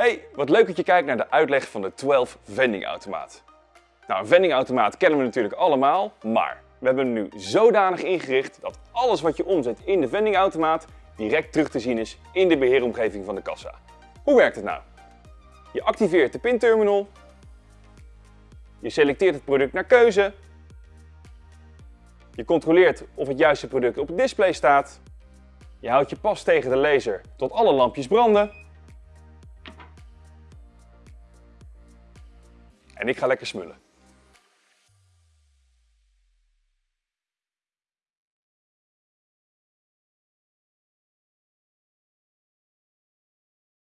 Hey, wat leuk dat je kijkt naar de uitleg van de 12 vendingautomaat. Nou, een vendingautomaat kennen we natuurlijk allemaal, maar we hebben hem nu zodanig ingericht dat alles wat je omzet in de vendingautomaat direct terug te zien is in de beheeromgeving van de kassa. Hoe werkt het nou? Je activeert de pinterminal, je selecteert het product naar keuze, je controleert of het juiste product op het display staat, je houdt je pas tegen de laser tot alle lampjes branden en ik ga lekker smullen.